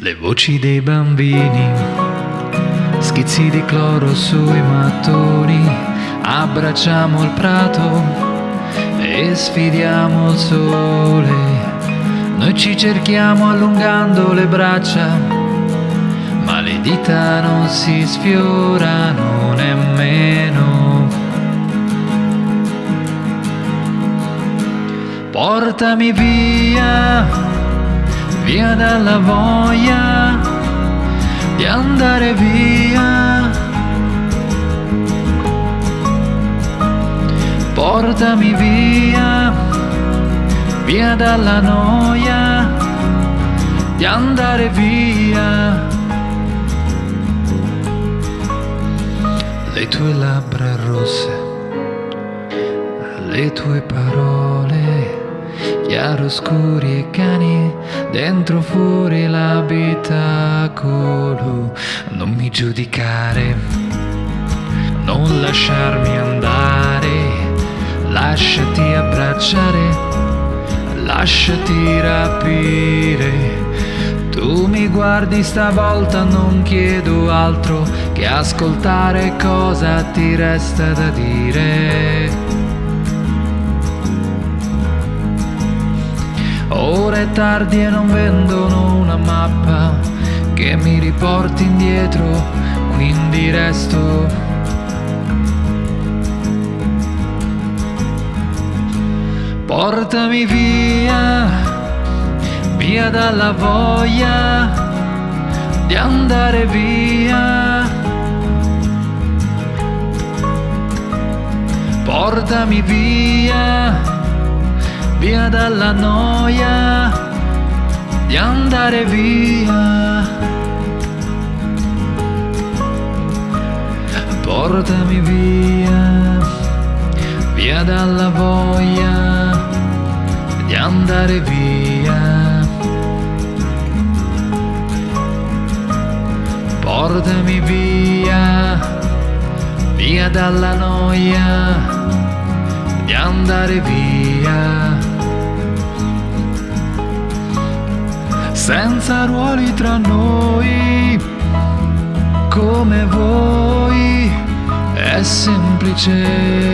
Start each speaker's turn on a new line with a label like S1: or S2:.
S1: Le voci dei bambini, schizzi di cloro sui mattoni, abbracciamo il prato e sfidiamo il sole. Noi ci cerchiamo allungando le braccia, ma le dita non si sfiorano nemmeno. Portami via via dalla voglia di andare via. Portami via, via dalla noia di andare via. Le tue labbra rosse, le tue parole chiaroscuri e cani, dentro fuori l'abitacolo. Non mi giudicare, non lasciarmi andare, lasciati abbracciare, lasciati rapire. Tu mi guardi stavolta, non chiedo altro che ascoltare cosa ti resta da dire. Ora è tardi e non vendono una mappa che mi riporti indietro, quindi resto. Portami via, via dalla voglia di andare via. Portami via via dalla noia di andare via. Portami via, via dalla voglia di andare via. Portami via, via dalla noia di andare via. Senza ruoli tra noi, come voi, è semplice.